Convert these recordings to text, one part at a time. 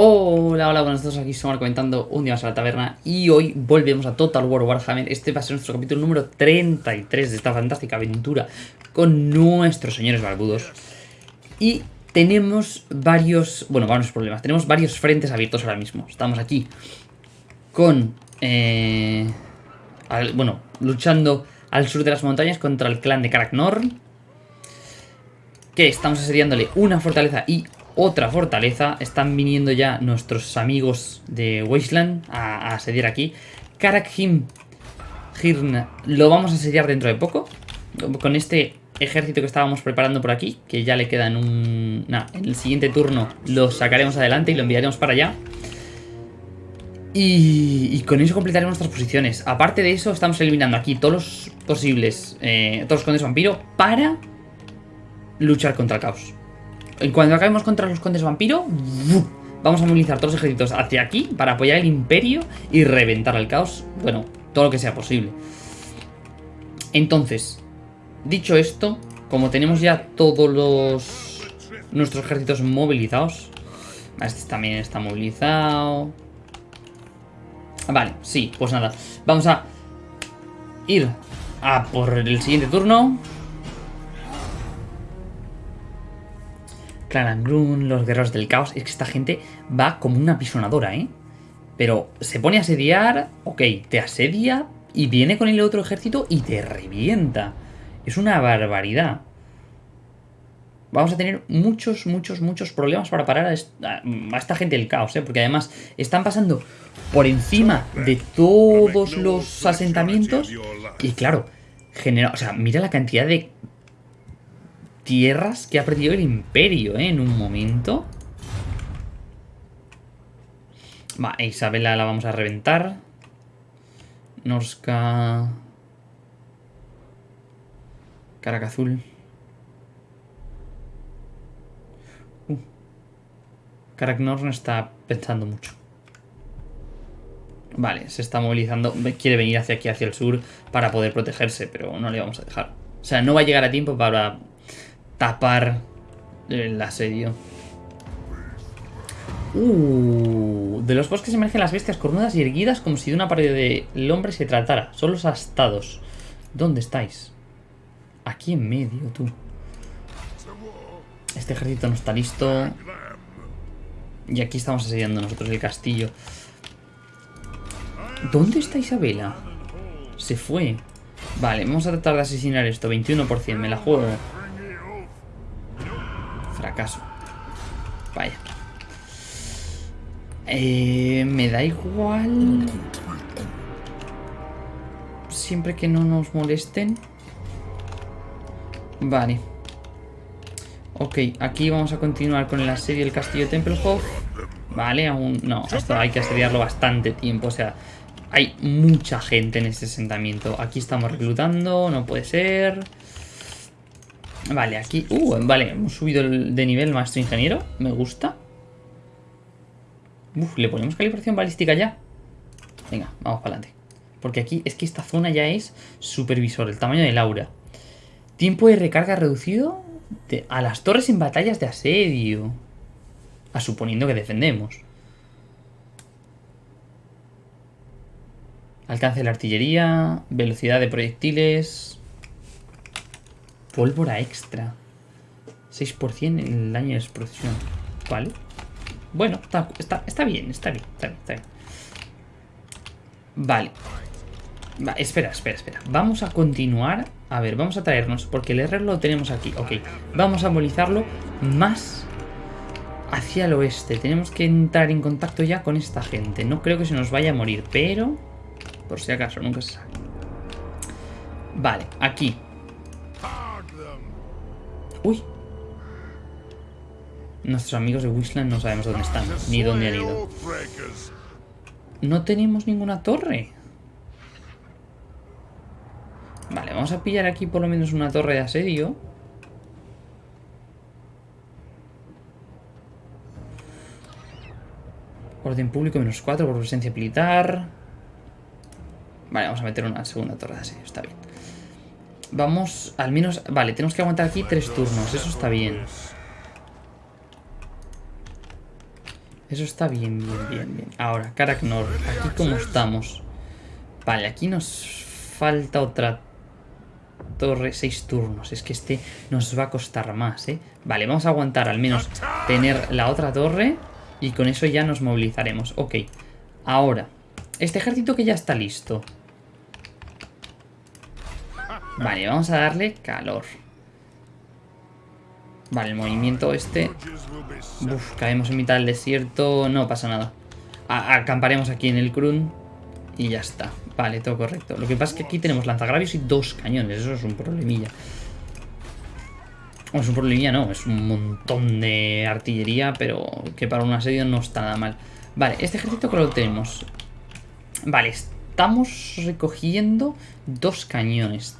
Hola, hola, buenas tardes, aquí somos comentando un día más a la taberna y hoy volvemos a Total War Warhammer. Este va a ser nuestro capítulo número 33 de esta fantástica aventura con nuestros señores barbudos. Y tenemos varios, bueno, varios problemas, tenemos varios frentes abiertos ahora mismo. Estamos aquí con, eh, bueno, luchando al sur de las montañas contra el clan de Karaknor. Que estamos asediándole una fortaleza y otra fortaleza. Están viniendo ya nuestros amigos de Wasteland a, asediar aquí. Karakhim Hirn lo vamos a asediar dentro de poco. Con este ejército que estábamos preparando por aquí, que ya le queda en un... en el siguiente turno lo sacaremos adelante y lo enviaremos para allá. Y, con eso completaremos nuestras posiciones. Aparte de eso, estamos eliminando aquí todos los posibles, eh, todos los condes vampiro para luchar contra el caos. Cuando acabemos contra los condes vampiro, vamos a movilizar todos los ejércitos hacia aquí para apoyar el imperio y reventar al caos. Bueno, todo lo que sea posible. Entonces, dicho esto, como tenemos ya todos los nuestros ejércitos movilizados, este también está movilizado. Vale, sí, pues nada. Vamos a ir a por el siguiente turno. Clarangrun, los guerreros del caos. Es que esta gente va como una pisonadora, ¿eh? Pero se pone a asediar, ok, te asedia y viene con el otro ejército y te revienta. Es una barbaridad. Vamos a tener muchos, muchos, muchos problemas para parar a esta, gente del caos, ¿eh? Porque además están pasando por encima de todos los asentamientos. Y claro, genera, o sea, mira la cantidad de tierras que ha perdido el imperio, ¿eh? En un momento. Va, Isabela la vamos a reventar. Norska... Caracazul. Uh. Karaknor no está pensando mucho. Vale, se está movilizando. Quiere venir hacia aquí, hacia el sur, para poder protegerse, pero no le vamos a dejar. O sea, no va a llegar a tiempo para tapar el asedio. Uh, de los bosques emergen las bestias cornudas y erguidas como si de una pared del hombre se tratara. Son los astados. ¿Dónde estáis? Aquí en medio, tú. Este ejército no está listo. Y aquí estamos asediando nosotros el castillo. ¿Dónde está Isabela? Se fue. Vale, vamos a tratar de asesinar esto. 21%, me la juego. Fracaso. Vaya. Eh, me da igual. Siempre que no nos molesten. Vale. Ok, aquí vamos a continuar con el asedio del castillo Templehof. Vale, aún no, esto hay que asediarlo bastante tiempo, o sea, hay mucha gente en este asentamiento. Aquí estamos reclutando, no puede ser. Vale, aquí... Uh, vale, hemos subido de nivel maestro ingeniero. Me gusta. Uf, ¿le ponemos calibración balística ya? Venga, vamos para adelante. Porque aquí es que esta zona ya es supervisor, el tamaño del aura. Tiempo de recarga reducido a las torres en batallas de asedio. A suponiendo que defendemos. Alcance de la artillería, velocidad de proyectiles, Pólvora extra. 6% en el daño de explosión. Vale. Bueno, está, está, bien, está bien, está bien, está bien. Vale. espera, espera, espera. Vamos a continuar. A ver, vamos a traernos, porque el R lo tenemos aquí. Ok, vamos a movilizarlo más hacia el oeste. Tenemos que entrar en contacto ya con esta gente. No creo que se nos vaya a morir, pero... Por si acaso, nunca se sabe. Vale, aquí. Uy. Nuestros amigos de Wishland no sabemos dónde están, ni dónde han ido. No tenemos ninguna torre. Vale, vamos a pillar aquí por lo menos una torre de asedio. Orden público menos 4 por presencia militar. Vale, vamos a meter una segunda torre de asedio, está bien. Vamos, al menos... Vale, tenemos que aguantar aquí tres turnos. Eso está bien. Eso está bien, bien, bien, bien. Ahora, Karaknor, aquí cómo estamos. Vale, aquí nos falta otra torre, seis turnos. Es que este nos va a costar más, ¿eh? Vale, vamos a aguantar al menos tener la otra torre y con eso ya nos movilizaremos. Ok, ahora, este ejército que ya está listo. Vale, vamos a darle calor. Vale, el movimiento este... Uf, caemos en mitad del desierto, no pasa nada. acamparemos aquí en el Krun y ya está. Vale, todo correcto. Lo que pasa es que aquí tenemos lanzagravios y dos cañones. Eso es un problemilla. es un problemilla, no. Es un montón de artillería, pero que para un asedio no está nada mal. Vale, este ejército que lo tenemos. Vale, estamos recogiendo dos cañones.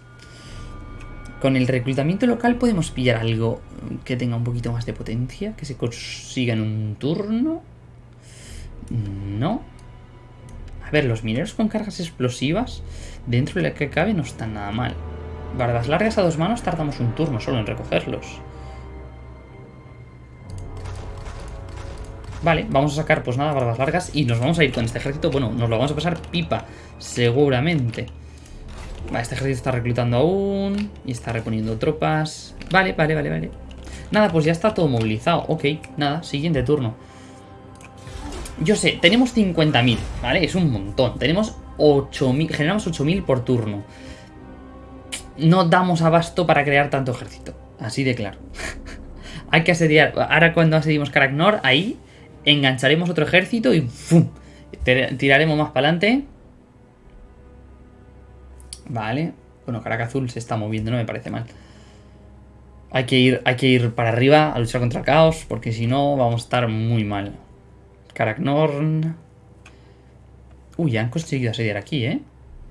Con el reclutamiento local podemos pillar algo que tenga un poquito más de potencia, que se consiga en un turno. No. A ver, los mineros con cargas explosivas, dentro de la que cabe, no están nada mal. Barbas largas a dos manos tardamos un turno solo en recogerlos. Vale, vamos a sacar pues nada, barbas largas y nos vamos a ir con este ejército. Bueno, nos lo vamos a pasar pipa, seguramente. Vale, este ejército está reclutando aún. Y está reponiendo tropas. Vale, vale, vale, vale. Nada, pues ya está todo movilizado. Ok, nada, siguiente turno. Yo sé, tenemos 50.000, ¿vale? Es un montón. Tenemos 8.000, generamos 8.000 por turno. No damos abasto para crear tanto ejército. Así de claro. Hay que asediar. Ahora cuando asedimos Karaknor, ahí engancharemos otro ejército y ¡fum! Tiraremos más para adelante. Vale. Bueno, Caracas Azul se está moviendo, no me parece mal. Hay que, ir, hay que ir para arriba a luchar contra el caos, porque si no vamos a estar muy mal. Karaknorn... Uy, han conseguido asediar aquí, ¿eh?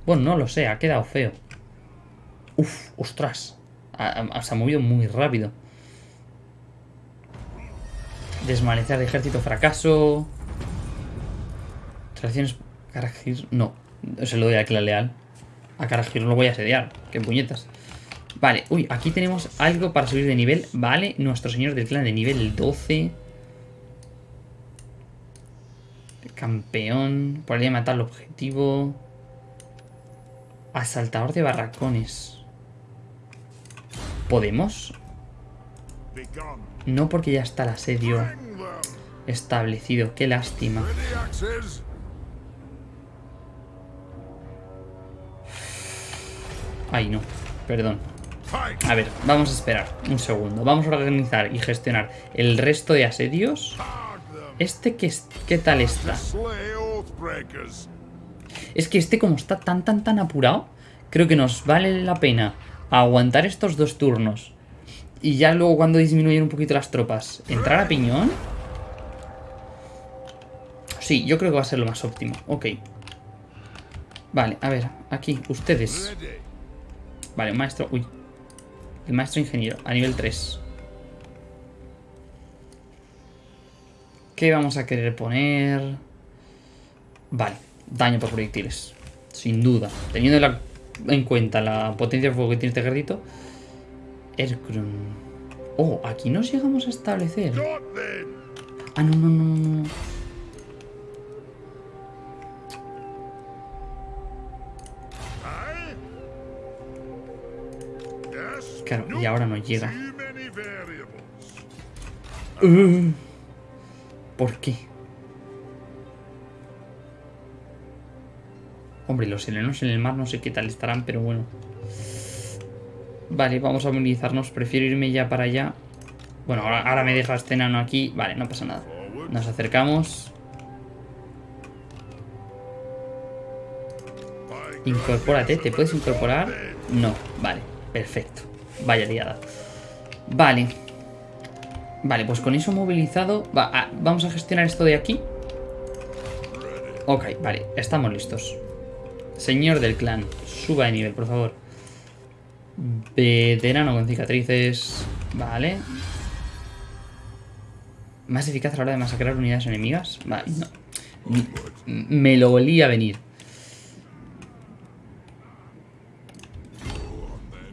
Bueno, no lo sé, ha quedado feo. Uf, ostras. se ha movido muy rápido. Desmanecer de ejército, fracaso. Tradiciones... No, se lo doy a la leal. A Karajir lo voy a asediar. Qué puñetas. Vale, uy, aquí tenemos algo para subir de nivel. Vale, nuestro señor del clan de nivel 12. Campeón. Ahí matar el objetivo. Asaltador de barracones. ¿Podemos? No porque ya está el asedio establecido. Qué lástima. Ay, no. Perdón. A ver, vamos a esperar un segundo. Vamos a organizar y gestionar el resto de asedios. ¿Este qué, qué tal está? Es que este como está tan, tan, tan apurado, creo que nos vale la pena aguantar estos dos turnos. Y ya luego cuando disminuyen un poquito las tropas, ¿entrar a piñón? Sí, yo creo que va a ser lo más óptimo. Ok. Vale, a ver, aquí, ustedes. Vale, maestro... Uy. El maestro ingeniero, a nivel 3. ¿Qué vamos a querer poner? Vale, daño por proyectiles. Sin duda. Teniendo en cuenta la potencia de fuego que tiene este ejército. Erkrun. Oh, aquí nos llegamos a establecer. Ah, no, no, no. Claro, y ahora no llega. Uh, ¿Por qué? Hombre, los helenos en el mar no sé qué tal estarán, pero bueno. Vale, vamos a movilizarnos. Prefiero irme ya para allá. Bueno, ahora, me deja este enano aquí. Vale, no pasa nada. Nos acercamos. Incorpórate. ¿Te puedes incorporar? No. Vale, perfecto. Vaya liada. Vale. Vale, pues con eso movilizado... Ah, vamos a gestionar esto de aquí. Ok, vale, estamos listos. Señor del clan, suba de nivel, por favor. Veterano con cicatrices. Vale. Más eficaz a la hora de masacrar unidades enemigas. Vale, no. Me lo volía a venir.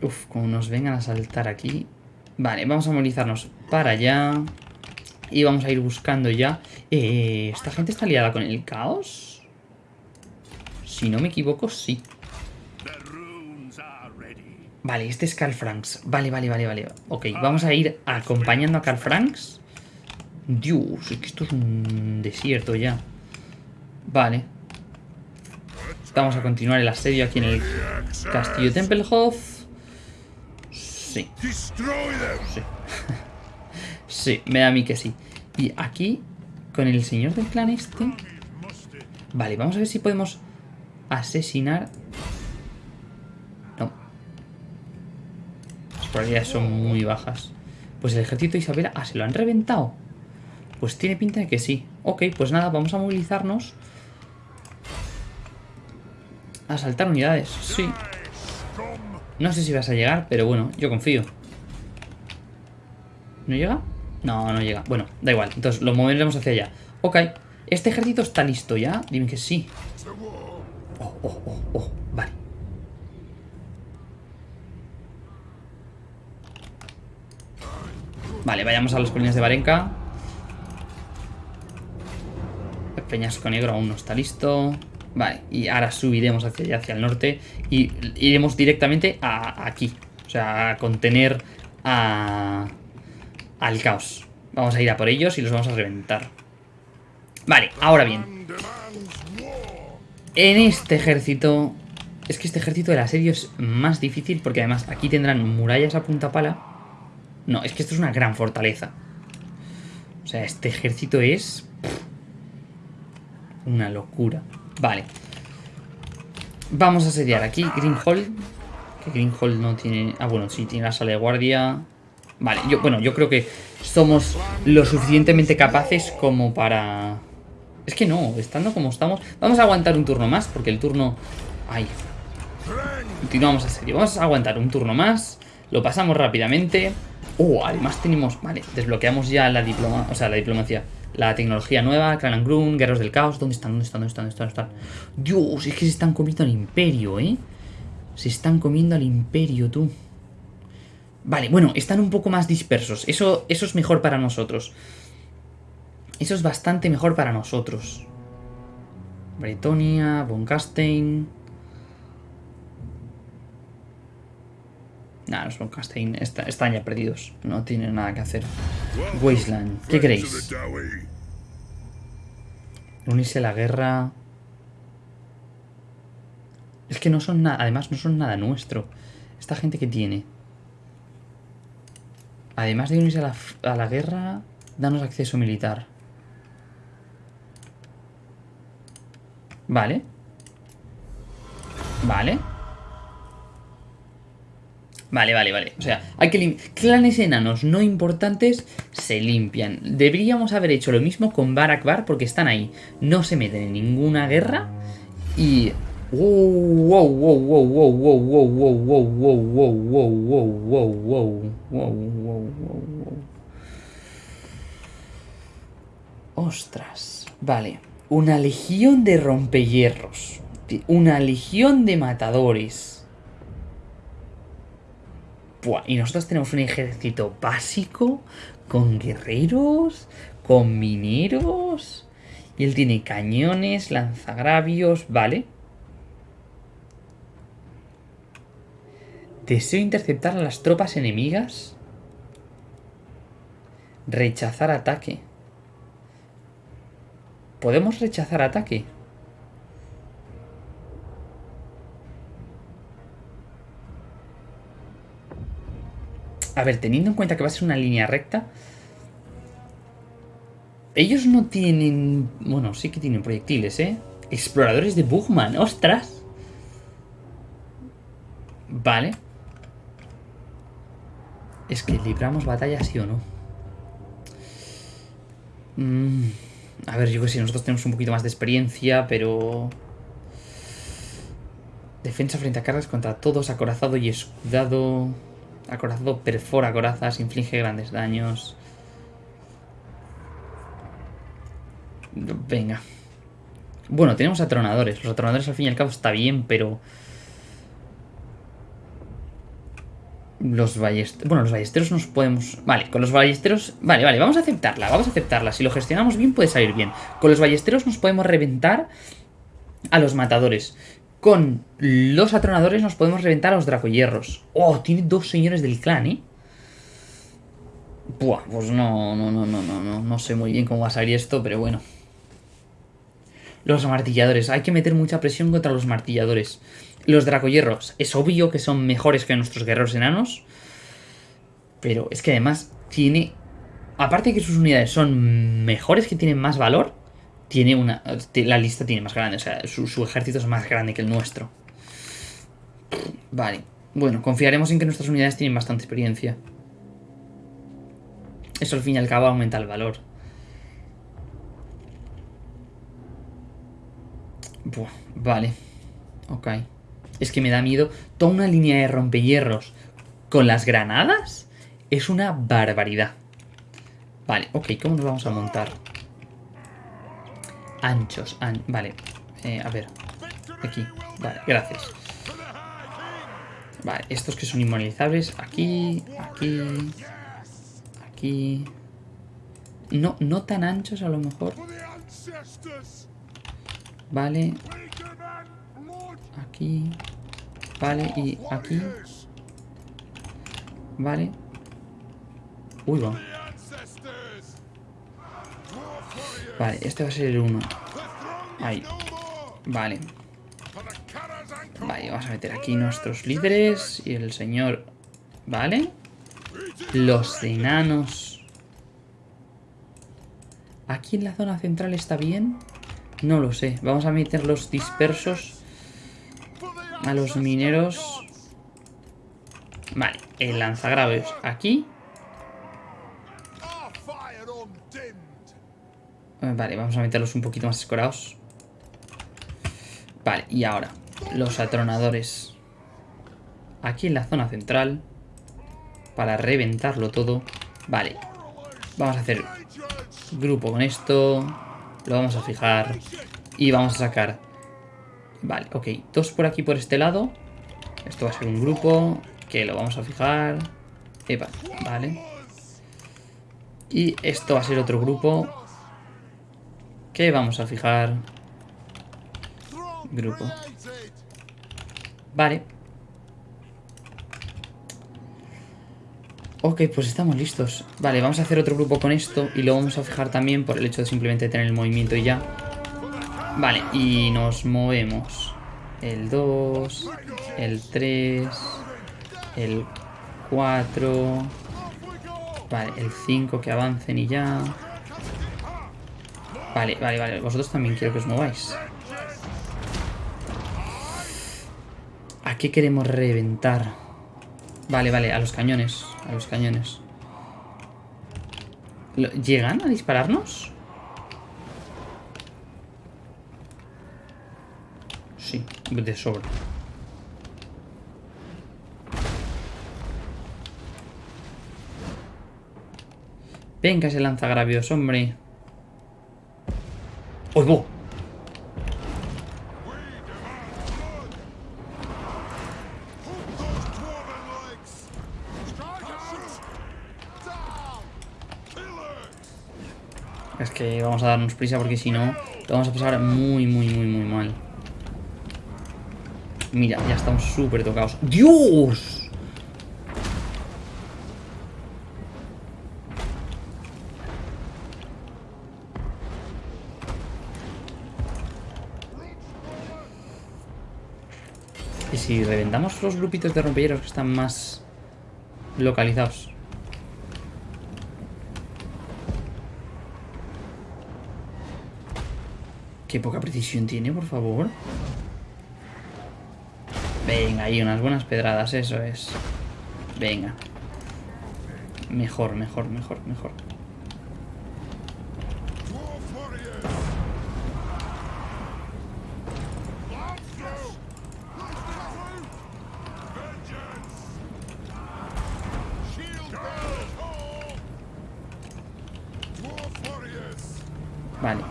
Uf, como nos vengan a saltar aquí. Vale, vamos a movilizarnos para allá. Y vamos a ir buscando ya. Eh, ¿Esta gente está liada con el caos? Si no me equivoco, sí. Vale, este es Carl Franks. Vale, vale, vale, vale. Ok, vamos a ir acompañando a Carl Franks. Dios, es que esto es un desierto ya. Vale. Vamos a continuar el asedio aquí en el castillo Tempelhof. Sí. Sí. sí, me da a mí que sí. Y aquí, con el señor del clan este... Vale, vamos a ver si podemos asesinar... No. Las probabilidades son muy bajas. Pues el ejército de Isabela... Ah, ¿se lo han reventado? Pues tiene pinta de que sí. Ok, pues nada, vamos a movilizarnos Asaltar unidades, sí. No sé si vas a llegar, pero bueno, yo confío. ¿No llega? No, no llega. Bueno, da igual. Entonces lo moveremos hacia allá. Ok. ¿Este ejército está listo ya? Dime que sí. Oh, oh, oh, oh. Vale. Vale, vayamos a las colinas de Barenca. El peñasco negro aún no está listo. Vale, y ahora subiremos hacia allá, hacia el norte y iremos directamente a aquí. O sea, a contener a, al caos. Vamos a ir a por ellos y los vamos a reventar. Vale, ahora bien. En este ejército... Es que este ejército del asedio es más difícil porque además aquí tendrán murallas a punta pala. No, es que esto es una gran fortaleza. O sea, este ejército es... una locura. Vale. Vamos a asediar aquí Greenhall. Que Greenhall no tiene... Ah, bueno, sí, tiene la sala de guardia. Vale, yo, bueno, yo creo que somos lo suficientemente capaces como para... Es que no, estando como estamos... Vamos a aguantar un turno más, porque el turno... Ay. Continuamos a serio. Vamos a aguantar un turno más. Lo pasamos rápidamente. Oh, además tenemos... Vale, desbloqueamos ya la diploma... O sea, la diplomacia la tecnología nueva, Clan and Grun, Guerreros del Caos. ¿Dónde están? ¿Dónde están? ¿Dónde están? ¿Dónde están? Dios, es que se están comiendo al imperio, ¿eh? Se están comiendo al imperio, tú. Vale, bueno, están un poco más dispersos. Eso, eso es mejor para nosotros. Eso es bastante mejor para nosotros. Bretonia, Boncastein... Nah, los Boncastein están ya perdidos. No tienen nada que hacer. Wasteland, ¿qué queréis? Unirse a la guerra... Es que no son nada... Además, no son nada nuestro. Esta gente que tiene... Además de unirse a la, a la guerra, danos acceso militar. Vale. Vale. Vale, vale, vale. O sea, hay que clanes enanos no importantes se limpian. Deberíamos haber hecho lo mismo con Barak Bar porque están ahí. No se meten en ninguna guerra y... Wow, wow, wow, wow, wow, wow, wow, wow, wow, wow, wow, wow, wow, wow, wow, Ostras. Vale. Una legión de rompehierros. Una legión de matadores y nosotros tenemos un ejército básico con guerreros, con mineros. Y él tiene cañones, lanzagravios, vale. Deseo interceptar a las tropas enemigas. Rechazar ataque. ¿Podemos rechazar ataque? A ver, teniendo en cuenta que va a ser una línea recta... Ellos no tienen... Bueno, sí que tienen proyectiles, ¿eh? Exploradores de Bugman, ¡ostras! Vale. Es que libramos batalla sí o no. Mm, a ver, yo que sé, nosotros tenemos un poquito más de experiencia, pero... Defensa frente a cargas contra todos, acorazado y escudado... Acorazado perfora corazas, inflige grandes daños. Venga. Bueno, tenemos atronadores. Los atronadores al fin y al cabo está bien, pero... Los ballesteros... Bueno, los ballesteros nos podemos... Vale, con los ballesteros... Vale, vale, vamos a aceptarla, vamos a aceptarla. Si lo gestionamos bien puede salir bien. Con los ballesteros nos podemos reventar a los matadores. Con los atronadores nos podemos reventar a los dracohierros. Oh, tiene dos señores del clan, ¿eh? Buah, pues no, no, no, no, no, no, no sé muy bien cómo va a salir esto, pero bueno. Los martilladores, hay que meter mucha presión contra los martilladores. Los dracohierros, es obvio que son mejores que nuestros guerreros enanos. Pero es que además tiene... Aparte de que sus unidades son mejores, que tienen más valor, tiene una... La lista tiene más grande, o sea, su, su ejército es más grande que el nuestro. Vale. Bueno, confiaremos en que nuestras unidades tienen bastante experiencia. Eso al fin y al cabo aumenta el valor. Vale. Ok. Es que me da miedo. Toda una línea de rompehierros con las granadas es una barbaridad. Vale, ok. ¿Cómo nos vamos a montar? Anchos. vale. Eh, a ver. Aquí. Vale, gracias. Vale, estos que son inmovilizables. Aquí, aquí, aquí. No, no tan anchos a lo mejor. Vale. Aquí. Vale, y aquí. Vale. Uy, va. Vale, este va a ser el 1. Ahí. Vale. Vale, vamos a meter aquí nuestros líderes y el señor... Vale. Los enanos. Aquí en la zona central está bien. No lo sé. Vamos a meter los dispersos a los mineros. Vale, el lanzagraves aquí. Vale, vamos a meterlos un poquito más escorados. Vale, y ahora, los atronadores. Aquí en la zona central. Para reventarlo todo. Vale, vamos a hacer grupo con esto. Lo vamos a fijar. Y vamos a sacar... Vale, ok. Dos por aquí por este lado. Esto va a ser un grupo. Que lo vamos a fijar. Epa, vale. Y esto va a ser otro grupo. Que vamos a fijar. Grupo. Vale. Ok, pues estamos listos. Vale, vamos a hacer otro grupo con esto y lo vamos a fijar también por el hecho de simplemente tener el movimiento y ya. Vale, y nos movemos. El 2, el 3, el 4... Vale, el 5 que avancen y ya... Vale, vale, vale. Vosotros también quiero que os mováis. ¿A qué queremos reventar? Vale, vale, a los cañones. A los cañones. ¿Llegan a dispararnos? Sí, de sobra. Venga ese lanzagravios, hombre. ¡Oigo! Es que vamos a darnos prisa porque si no, lo vamos a pasar muy, muy, muy, muy mal. Mira, ya estamos súper tocados. ¡Dios! Si reventamos los grupitos de rompilleros que están más localizados. Qué poca precisión tiene, por favor. Venga, ahí unas buenas pedradas, eso es. Venga. Mejor, mejor, mejor, mejor. Vale.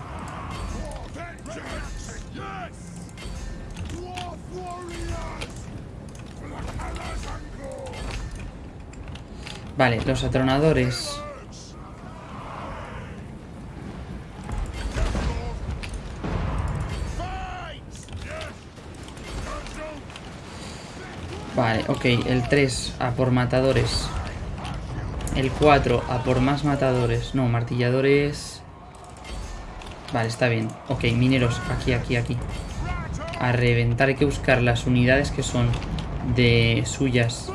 Vale, los atronadores. Vale, ok, el 3 a por matadores. El 4 a por más matadores. No, martilladores... Vale, está bien. Ok, mineros, aquí, aquí, aquí. A reventar, hay que buscar las unidades que son de suyas.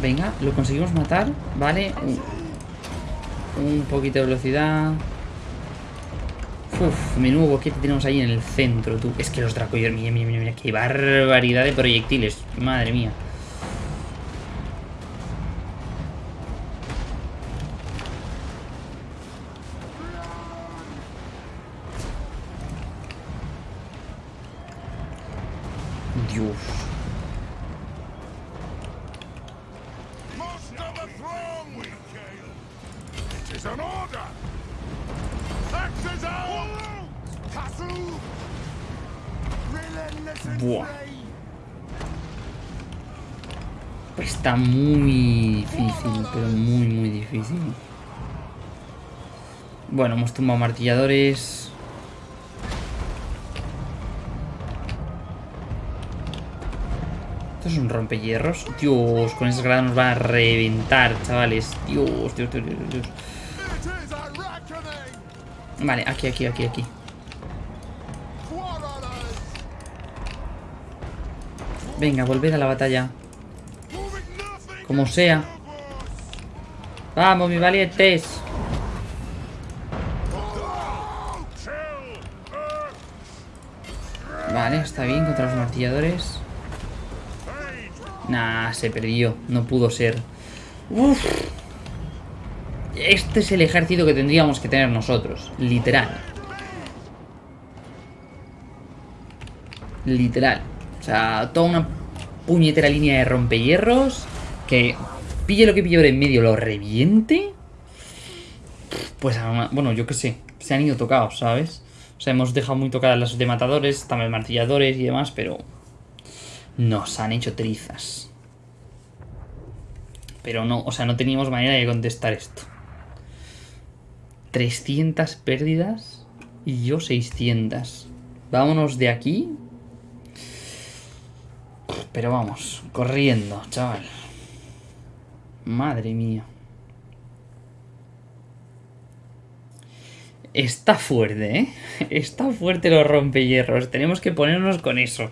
Venga, lo conseguimos matar, ¿vale? Un, poquito de velocidad. Uf, menudo boquete tenemos ahí en el centro, tú. Es que los dracoyos, mira, mira, mira, qué barbaridad de proyectiles. Madre mía. Dios. Buah. Está muy difícil, pero muy, muy difícil. Bueno, hemos tumbado martilladores. Es un rompehierros. Dios, con esas granadas nos van a reventar, chavales. Dios, Dios, Dios, Dios, Dios. Vale, aquí, aquí, aquí, aquí. Venga, volver a la batalla. Como sea. Vamos, mis valientes. Vale, está bien contra los martilladores. Nah, se perdió. No pudo ser. Uf. Este es el ejército que tendríamos que tener nosotros. Literal. Literal. O sea, toda una puñetera línea de rompehierros. Que pille lo que pille en medio, lo reviente. Pues, bueno, yo qué sé. Se han ido tocados, ¿sabes? O sea, hemos dejado muy tocadas las de matadores, también martilladores y demás, pero... Nos han hecho trizas. Pero no, o sea, no teníamos manera de contestar esto. 300 pérdidas y yo 600. Vámonos de aquí. Pero vamos, corriendo, chaval. Madre mía. Está fuerte, ¿eh? Está fuerte los rompehierros. Tenemos que ponernos con eso.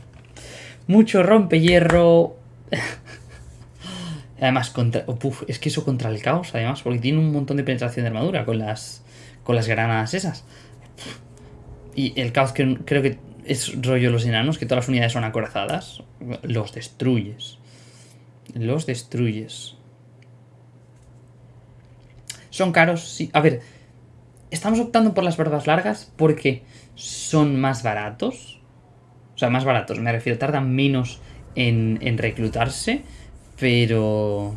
Mucho rompehierro. Además, contra... es que eso contra el caos, además, porque tiene un montón de penetración de armadura con las, con las granadas esas. Y el caos que creo que es rollo los enanos, que todas las unidades son acorazadas. Los destruyes. Los destruyes. Son caros, sí. A ver, estamos optando por las barbas largas porque son más baratos. O sea, más baratos, me refiero, tardan menos en, en reclutarse, pero...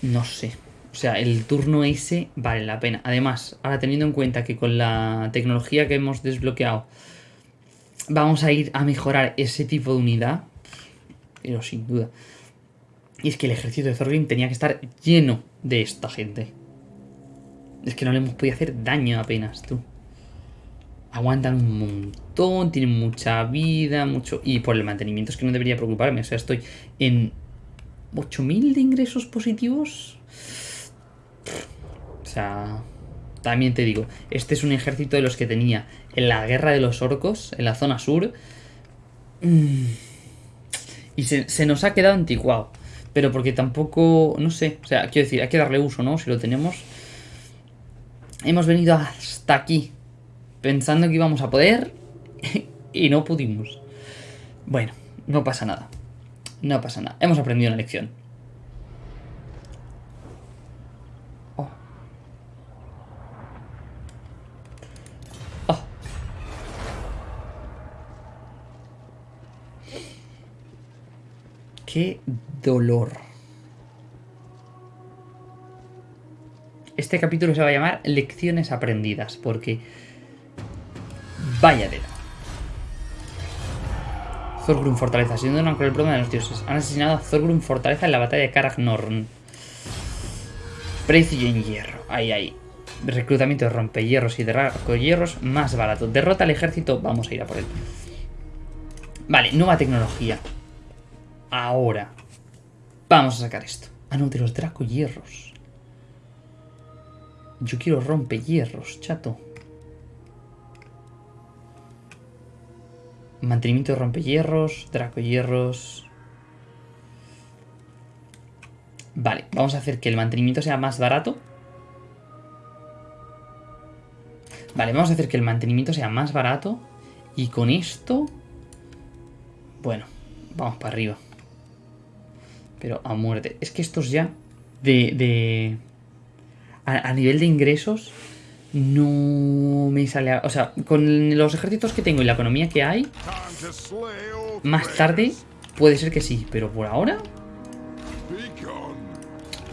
No sé. O sea, el turno ese vale la pena. Además, ahora teniendo en cuenta que con la tecnología que hemos desbloqueado vamos a ir a mejorar ese tipo de unidad, pero sin duda. Y es que el ejército de Thorgrim tenía que estar lleno de esta gente. Es que no le hemos podido hacer daño apenas, tú. Aguantan un montón, tienen mucha vida, mucho... Y por el mantenimiento es que no debería preocuparme. O sea, estoy en 8.000 de ingresos positivos. O sea, también te digo, este es un ejército de los que tenía en la guerra de los orcos, en la zona sur. Mm. Y se, nos ha quedado anticuado. Pero porque tampoco, no sé, o sea, quiero decir, hay que darle uso, ¿no? Si lo tenemos. Hemos venido hasta aquí, pensando que íbamos a poder, y no pudimos. Bueno, no pasa nada. No pasa nada. Hemos aprendido una lección. Oh. Oh. Qué dolor. Este capítulo se va a llamar Lecciones aprendidas, porque Vaya tela. Fortaleza. Siendo un el problema de los dioses. Han asesinado a Thorgrun Fortaleza en la batalla de Karagnorn. Precio en hierro. Ahí, ahí. Reclutamiento de rompehierros y hierros más barato. Derrota al ejército. Vamos a ir a por él. Vale, nueva tecnología. Ahora. Vamos a sacar esto. Ah, no, de los hierros. Yo quiero rompehierros, chato. Mantenimiento de rompehierros, hierros. Vale, vamos a hacer que el mantenimiento sea más barato. Vale, vamos a hacer que el mantenimiento sea más barato. Y con esto... Bueno, vamos para arriba. Pero a muerte. Es que estos ya... De... de a, nivel de ingresos... No me sale... o sea, con los ejércitos que tengo y la economía que hay... Más tarde puede ser que sí. Pero por ahora...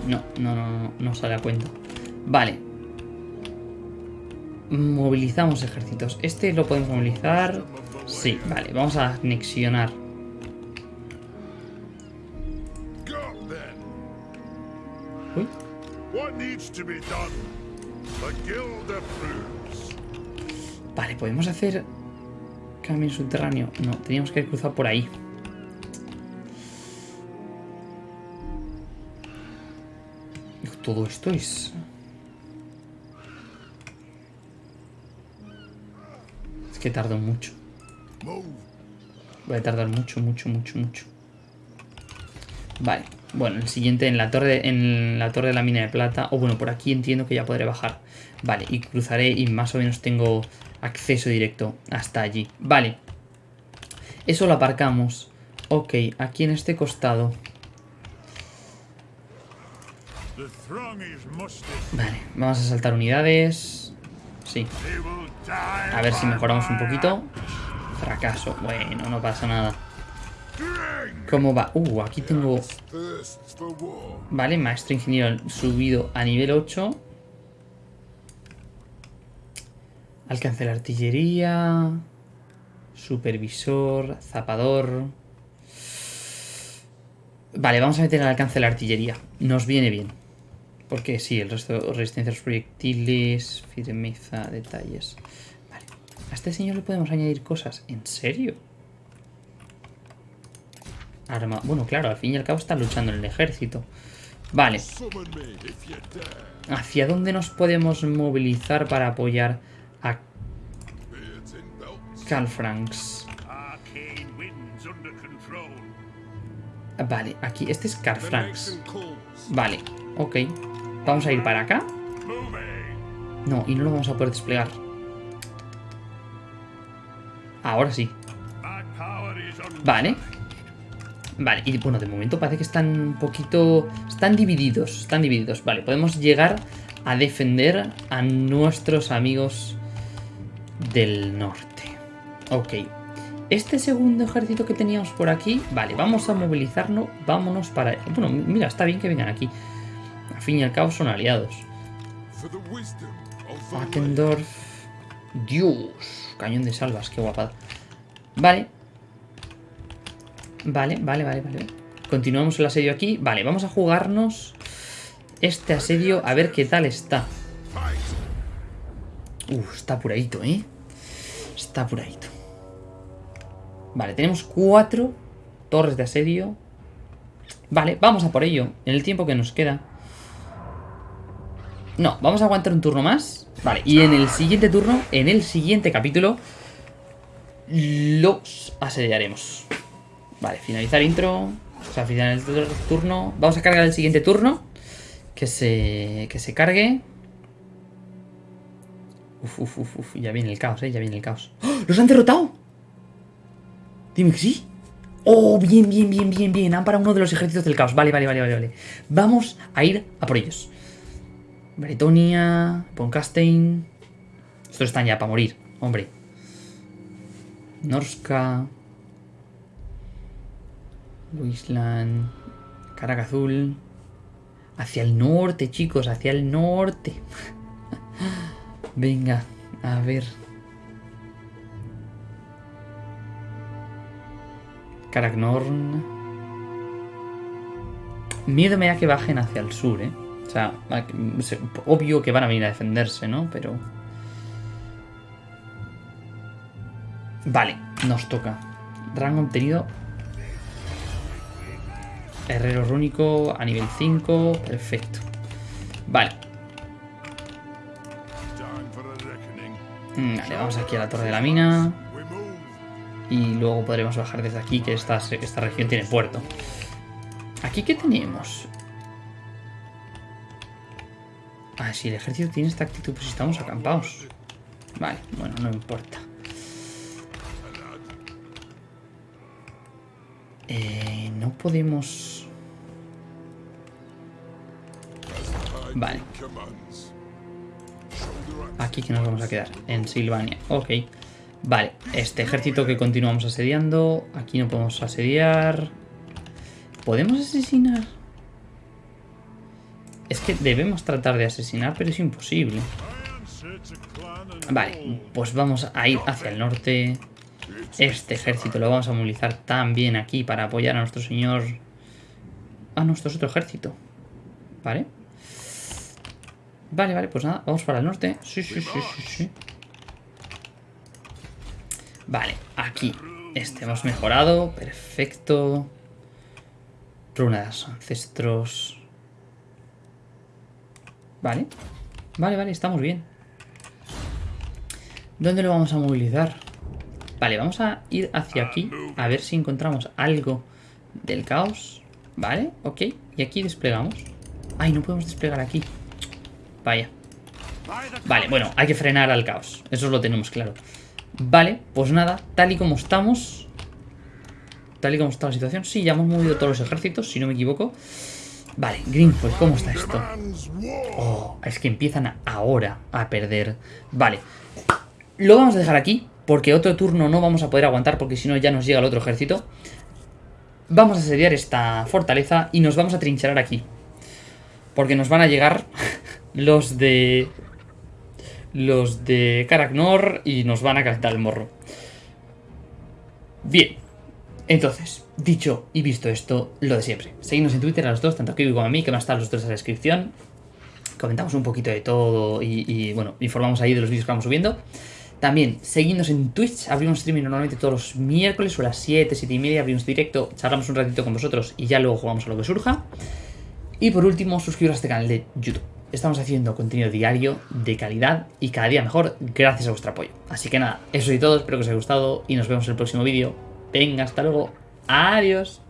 No, no, no, no, no sale a cuenta. Vale, Movilizamos ejércitos. Este lo podemos movilizar. Sí, vale, vamos a anexionar. Uy. Vale, podemos hacer cambio subterráneo. No, teníamos que cruzar por ahí. Todo esto es que tardo mucho. Voy a tardar mucho, mucho, mucho, mucho. Vale. Bueno, el siguiente en la torre en la torre de la mina de plata. O bueno, por aquí entiendo que ya podré bajar. Vale, y cruzaré y más o menos tengo acceso directo hasta allí. Vale. Eso lo aparcamos. Ok, aquí en este costado. Vale, vamos a saltar unidades. Sí. A ver si mejoramos un poquito. Fracaso. Bueno, no pasa nada. ¿Cómo va? Uh, aquí tengo... Vale, maestro ingeniero subido a nivel 8. Alcance la artillería. Supervisor. Zapador. Vale, vamos a meter el alcance la artillería. Nos viene bien. Porque sí, el resto, resistencia a los proyectiles, firmeza, detalles. Vale. A este señor le podemos añadir cosas. ¿En serio? Arma. Bueno, claro, al fin y al cabo está luchando en el ejército. Vale. ¿Hacia dónde nos podemos movilizar para apoyar a Franks? Vale, aquí. Este es Franks. Vale, ok. Vamos a ir para acá. No, y no lo vamos a poder desplegar. Ahora sí. Vale. Vale, y bueno, de momento parece que están un poquito... Están divididos, están divididos. Vale, podemos llegar a defender a nuestros amigos del norte. Ok. Este segundo ejército que teníamos por aquí... Vale, vamos a movilizarnos. Vámonos para... Bueno, mira, está bien que vengan aquí. Al fin y al cabo son aliados. Wackendorf. Dios. Cañón de salvas, qué guapada. Vale. Vale, vale, vale, vale. Continuamos el asedio aquí. Vale, vamos a jugarnos este asedio a ver qué tal está. Uf, está apuradito, ¿eh? Está apuradito. Vale, tenemos cuatro torres de asedio. Vale, vamos a por ello. En el tiempo que nos queda. No, vamos a aguantar un turno más. Vale, y en el siguiente turno, en el siguiente capítulo, los asediaremos. Vale, finalizar intro. O sea, finalizar el turno. Vamos a cargar el siguiente turno. Que se, que se cargue. Uf, uf, uf, uf. Ya viene el caos, eh. Ya viene el caos. ¡Oh! ¡Los han derrotado! Dime que sí. Oh, bien, bien, bien, bien, bien. Han parado uno de los ejércitos del caos. Vale, vale, vale, vale, vale. Vamos a ir a por ellos. Bretonia, Poncastein. Estos están ya para morir, hombre. Norska. Wasteland, Caraca Azul. Hacia el norte, chicos, hacia el norte. Venga, a ver. Caragnorn. Miedo me da que bajen hacia el sur, ¿eh? O sea, obvio que van a venir a defenderse, ¿no? Pero... Vale, nos toca. Rango obtenido Herrero rúnico a nivel 5. Perfecto. Vale. Mm, vale, vamos aquí a la torre de la mina. Y luego podremos bajar desde aquí, que esta, esta región tiene puerto. ¿Aquí qué tenemos? Ah, si el ejército tiene esta actitud, pues estamos acampados. Vale, bueno, no importa. Eh, no podemos... Vale. Aquí que nos vamos a quedar, en Silvania. Ok. Vale, este ejército que continuamos asediando. Aquí no podemos asediar. ¿Podemos asesinar? Es que debemos tratar de asesinar, pero es imposible. Vale, pues vamos a ir hacia el norte. Este ejército lo vamos a movilizar también aquí para apoyar a nuestro señor... A nuestro otro ejército. Vale. Vale, vale, pues nada, vamos para el norte. Sí, sí, sí, sí, sí. Vale, aquí. Este hemos mejorado. Perfecto. Runa de los ancestros. Vale. Vale, vale, estamos bien. ¿Dónde lo vamos a movilizar? Vale, vamos a ir hacia aquí a ver si encontramos algo del caos. Vale, ok. Y aquí desplegamos. Ay, no podemos desplegar aquí. Vaya. Vale, bueno, hay que frenar al caos. Eso lo tenemos claro. Vale, pues nada, tal y como estamos... Tal y como está la situación. Sí, ya hemos movido todos los ejércitos, si no me equivoco. Vale, Greenfoot, ¿cómo está esto? Oh, es que empiezan ahora a perder. Vale. Lo vamos a dejar aquí, porque otro turno no vamos a poder aguantar, porque si no ya nos llega el otro ejército. Vamos a asediar esta fortaleza y nos vamos a trincherar aquí. Porque nos van a llegar los de los de Karaknor y nos van a calentar el morro. Bien, entonces, dicho y visto esto, lo de siempre. Seguimos en Twitter a los dos, tanto a Kiwi como a mí, que van a estar los dos en la descripción. Comentamos un poquito de todo y, bueno, informamos ahí de los vídeos que vamos subiendo. También, seguidnos en Twitch, abrimos streaming normalmente todos los miércoles o a las 7, 7 y media, abrimos directo, charlamos un ratito con vosotros y ya luego jugamos a lo que surja. Y por último, suscribiros a este canal de YouTube. Estamos haciendo contenido diario, de calidad y cada día mejor gracias a vuestro apoyo. Así que nada, eso y todo, espero que os haya gustado y nos vemos en el próximo vídeo. Venga, hasta luego. Adiós.